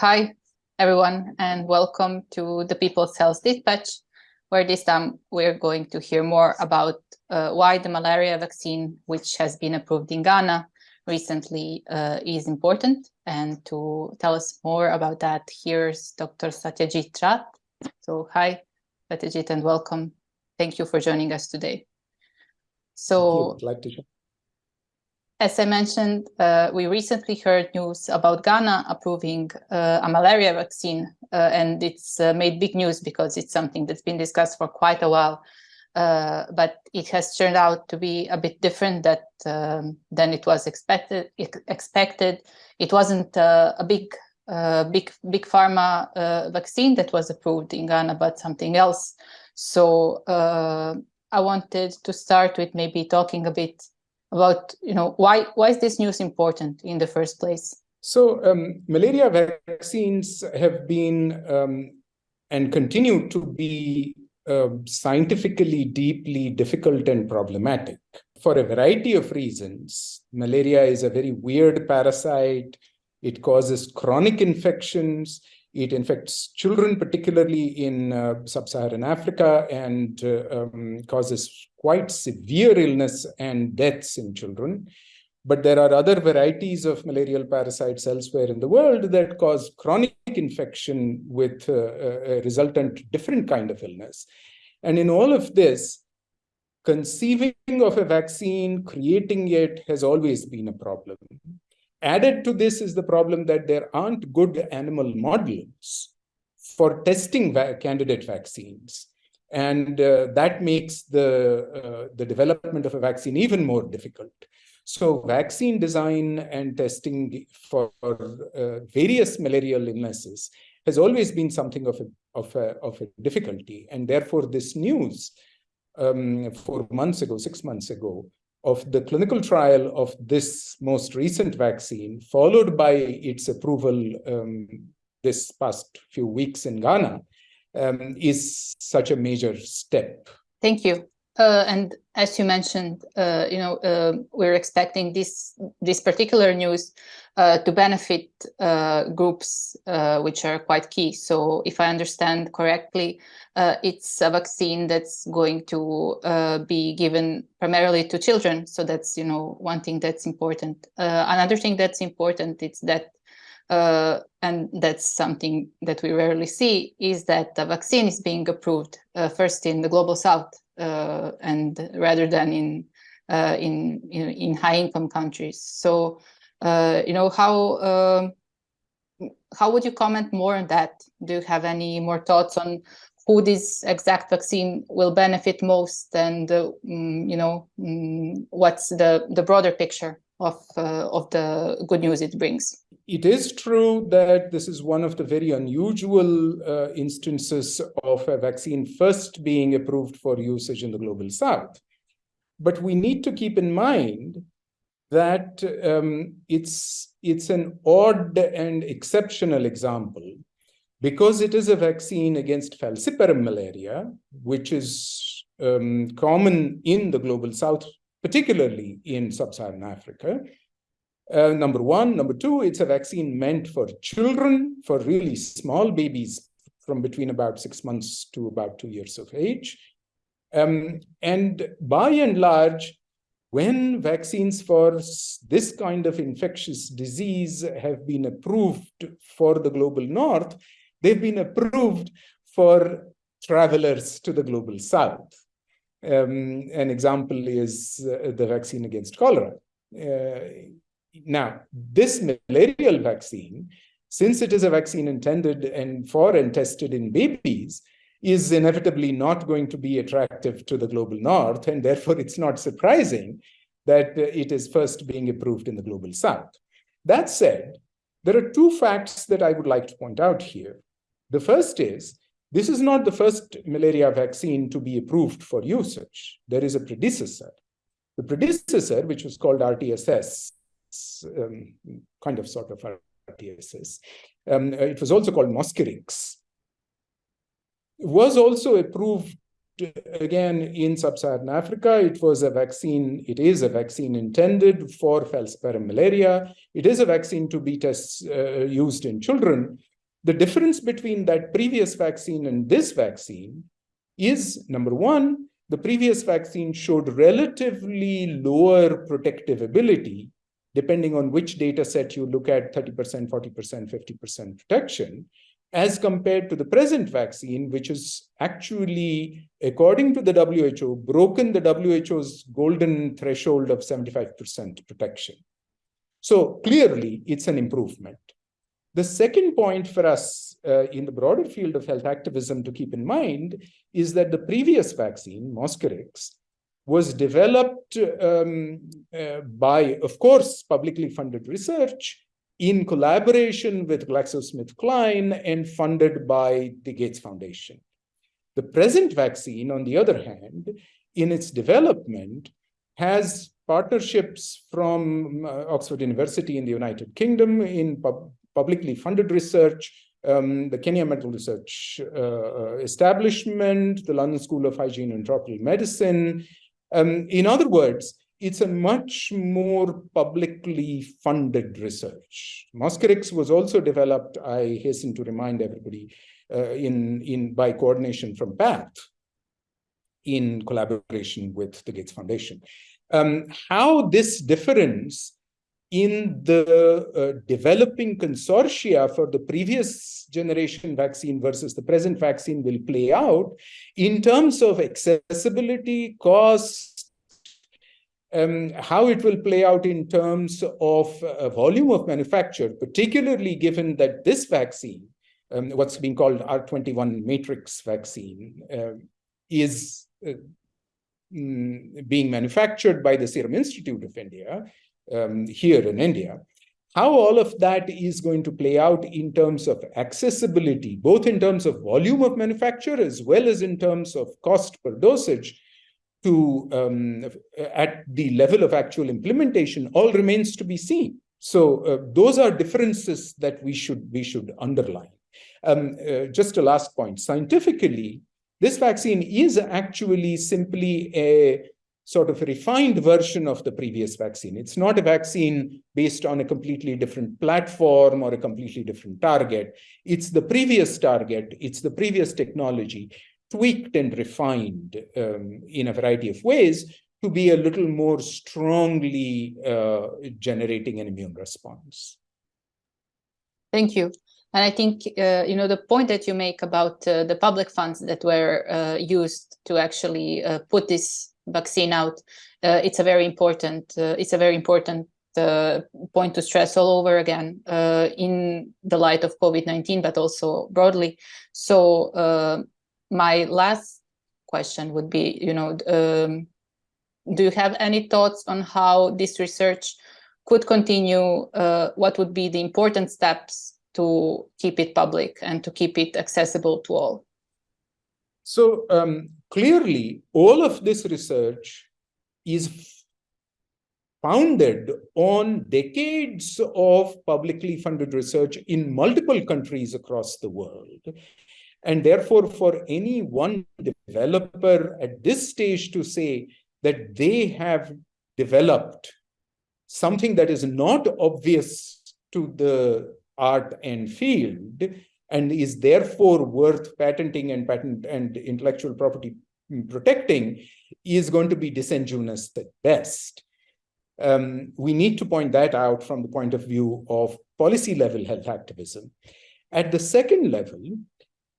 Hi, everyone, and welcome to the People's Health Dispatch, where this time we're going to hear more about uh, why the malaria vaccine, which has been approved in Ghana recently, uh, is important. And to tell us more about that, here's Dr. Satyajit Rath. So hi, Satyajit, and welcome. Thank you for joining us today. So, like to as I mentioned, uh, we recently heard news about Ghana approving uh, a malaria vaccine, uh, and it's uh, made big news because it's something that's been discussed for quite a while. Uh, but it has turned out to be a bit different that um, than it was expected. Expected, it wasn't uh, a big, big, big pharma vaccine that was approved in Ghana, but something else. So I wanted to start with maybe talking a bit about you know why why is this news important in the first place? So um, malaria vaccines have been um, and continue to be uh, scientifically deeply difficult and problematic for a variety of reasons. Malaria is a very weird parasite. It causes chronic infections it infects children, particularly in uh, sub-Saharan Africa, and uh, um, causes quite severe illness and deaths in children. But there are other varieties of malarial parasites elsewhere in the world that cause chronic infection with uh, a resultant different kind of illness. And in all of this, conceiving of a vaccine, creating it has always been a problem. Added to this is the problem that there aren't good animal models for testing va candidate vaccines. And uh, that makes the, uh, the development of a vaccine even more difficult. So vaccine design and testing for uh, various malarial illnesses has always been something of a, of a, of a difficulty. And therefore, this news um, four months ago, six months ago, of the clinical trial of this most recent vaccine, followed by its approval um, this past few weeks in Ghana, um, is such a major step. Thank you. Uh, and as you mentioned, uh, you know, uh, we're expecting this this particular news uh, to benefit uh, groups uh, which are quite key. So, if I understand correctly, it's a vaccine that's going to be given primarily to children. So that's you know one thing that's important. another thing that's important is that and that's something that we rarely see, is that the vaccine is being approved first in the global south and rather than in, uh, in, in, in high-income countries. So, uh, you know, how, um, how would you comment more on that? Do you have any more thoughts on who this exact vaccine will benefit most and, uh, mm, you know, mm, what's the, the broader picture of, of the good news it brings? It is true that this is one of the very unusual uh, instances of a vaccine first being approved for usage in the global south. But we need to keep in mind that um, it's, it's an odd and exceptional example because it is a vaccine against falciparum malaria, which is um, common in the global south, particularly in sub-Saharan Africa, uh, number one. Number two, it's a vaccine meant for children, for really small babies from between about six months to about two years of age. Um, and by and large, when vaccines for this kind of infectious disease have been approved for the global north, they've been approved for travelers to the global south. Um, an example is uh, the vaccine against cholera. Uh, now, this malarial vaccine, since it is a vaccine intended and for and tested in babies, is inevitably not going to be attractive to the global north, and therefore it's not surprising that it is first being approved in the global south. That said, there are two facts that I would like to point out here. The first is, this is not the first malaria vaccine to be approved for usage. There is a predecessor. The predecessor, which was called RTSS, um, kind of sort of RTSS. Um, it was also called Mosquirix. Was also approved again in sub-Saharan Africa. It was a vaccine, it is a vaccine intended for falciparum malaria. It is a vaccine to be test, uh, used in children, The difference between that previous vaccine and this vaccine is number one, the previous vaccine showed relatively lower protective ability, depending on which data set you look at 30%, 40%, 50% protection, as compared to the present vaccine, which is actually, according to the WHO, broken the WHO's golden threshold of 75% protection. So clearly, it's an improvement. The second point for us uh, in the broader field of health activism to keep in mind is that the previous vaccine, Mosquirix, was developed um, uh, by, of course, publicly funded research in collaboration with GlaxoSmithKline and funded by the Gates Foundation. The present vaccine, on the other hand, in its development, has partnerships from uh, Oxford University in the United Kingdom in pub publicly funded research, um, the Kenya Medical Research uh, uh, Establishment, the London School of Hygiene and Tropical Medicine. Um, in other words, it's a much more publicly funded research. Mosquirix was also developed, I hasten to remind everybody, uh, in, in by coordination from PATH in collaboration with the Gates Foundation. Um, how this difference in the uh, developing consortia for the previous generation vaccine versus the present vaccine will play out in terms of accessibility, cost, um, how it will play out in terms of uh, volume of manufacture, particularly given that this vaccine, um, what's being called R21 matrix vaccine, uh, is mm, being manufactured by the Serum Institute of India, um, here in India, how all of that is going to play out in terms of accessibility, both in terms of volume of manufacture as well as in terms of cost per dosage to um, at the level of actual implementation all remains to be seen. So uh, those are differences that we should we should underline. Um, uh, just a last point, scientifically, this vaccine is actually simply a sort of a refined version of the previous vaccine. It's not a vaccine based on a completely different platform or a completely different target. It's the previous target, it's the previous technology, tweaked and refined um, in a variety of ways to be a little more strongly uh, generating an immune response. Thank you. And I think, uh, you know, the point that you make about uh, the public funds that were uh, used to actually uh, put this vaccine out, uh, it's a very important uh, it's a very important uh, point to stress all over again uh, in the light of COVID-19, but also broadly. So uh, my last question would be, you know, um, do you have any thoughts on how this research could continue? Uh, what would be the important steps to keep it public and to keep it accessible to all? So um, clearly, all of this research is founded on decades of publicly funded research in multiple countries across the world. And therefore, for any one developer at this stage to say that they have developed something that is not obvious to the art and field and is therefore worth patenting and patent and intellectual property protecting is going to be disingenuous at best. Um, we need to point that out from the point of view of policy level health activism. At the second level,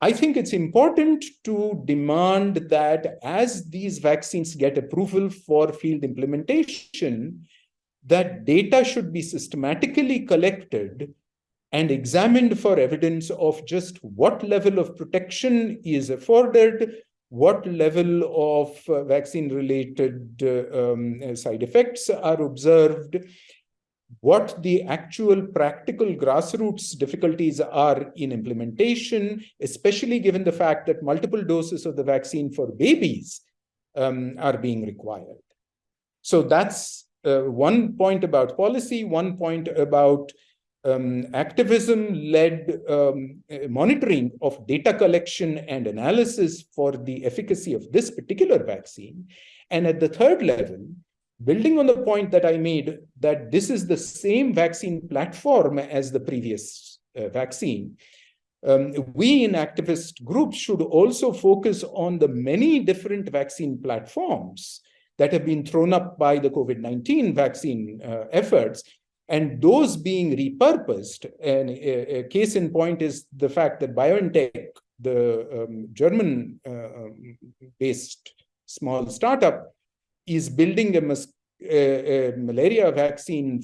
I think it's important to demand that as these vaccines get approval for field implementation, that data should be systematically collected and examined for evidence of just what level of protection is afforded, what level of uh, vaccine-related uh, um, side effects are observed, what the actual practical grassroots difficulties are in implementation, especially given the fact that multiple doses of the vaccine for babies um, are being required. So that's uh, one point about policy, one point about um, activism-led um, monitoring of data collection and analysis for the efficacy of this particular vaccine. And at the third level, building on the point that I made, that this is the same vaccine platform as the previous uh, vaccine, um, we in activist groups should also focus on the many different vaccine platforms that have been thrown up by the COVID-19 vaccine uh, efforts and those being repurposed. And a, a, case in point is the fact that BioNTech, the um, German-based uh, um, small startup, is building a, a, a malaria vaccine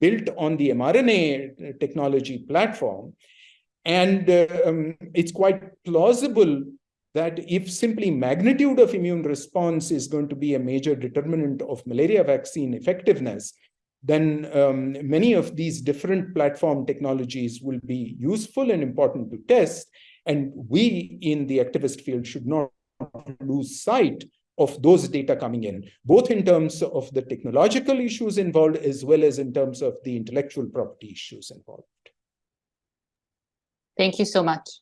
built on the mRNA technology platform. And uh, um, it's quite plausible that if simply magnitude of immune response is going to be a major determinant of malaria vaccine effectiveness, then um, many of these different platform technologies will be useful and important to test. And we in the activist field should not lose sight of those data coming in, both in terms of the technological issues involved as well as in terms of the intellectual property issues involved. Thank you so much.